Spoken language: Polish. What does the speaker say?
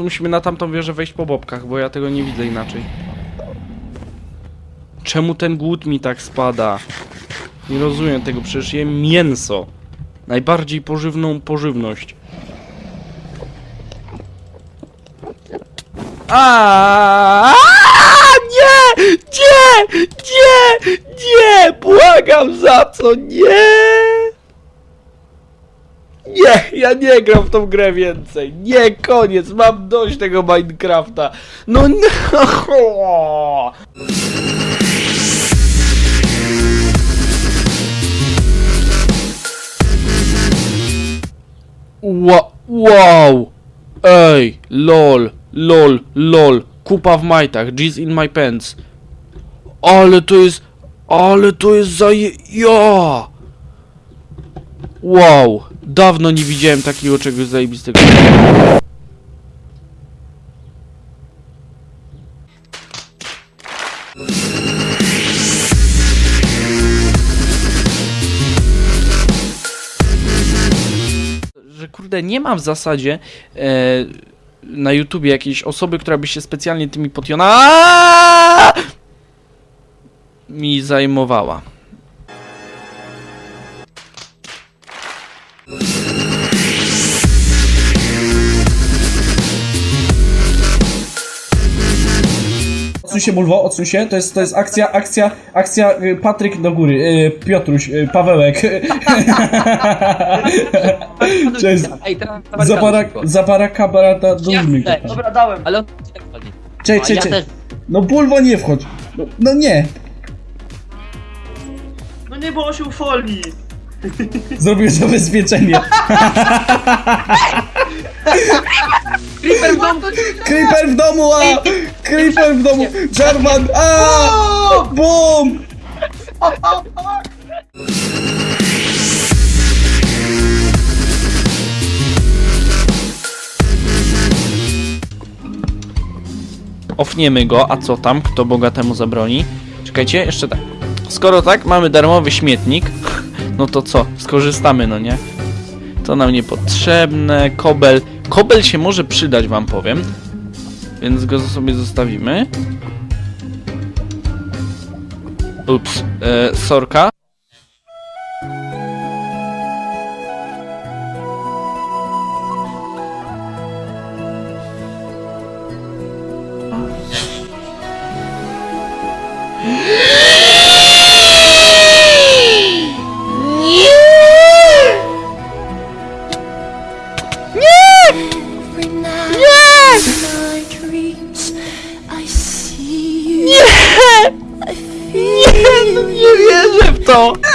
musimy na tamtą wieżę wejść po bobkach, bo ja tego nie widzę inaczej. Czemu ten głód mi tak spada? Nie rozumiem tego, przecież jem mięso. Najbardziej pożywną pożywność. A nie! Nie! Nie! Nie! Błagam za co? Nie! Nie, ja nie gram w tą grę więcej. Nie, koniec, mam dość tego Minecrafta. No no. Wow! Ej, lol, lol, lol. Kupa w majtach, G's in my pants. Ale to jest, ale to jest zaje... Ja! Wow, dawno nie widziałem takiego czegoś zajebistego. Że kurde, nie ma w zasadzie e, na YouTubie jakiejś osoby, która by się specjalnie tymi potiona mi zajmowała. Odsuń się, Bulwo, odsuń się. To jest, to jest akcja, akcja, akcja y, Patryk do góry, y, Piotruś, y, Pawełek. Cześć. Ej, teraz Zapara, zapara kabarata do. Dobra, dałem. Ale on wchodzi. Cześć, cześć, cześć. No Bulwo nie wchodź. No, no nie. No nie było się folii. Zrobił zabezpieczenie. Creeper w domu! Creeper w domu, a! Creeper w domu! Jarvan, a! Bum! Ofniemy go, a co tam? Kto bogatemu zabroni? Czekajcie, jeszcze tak. Skoro tak, mamy darmowy śmietnik, no to co? Skorzystamy, no nie? To nam niepotrzebne. Kobel. Kobel się może przydać, wam powiem. Więc go sobie zostawimy. Ups. E, sorka. Every night 있어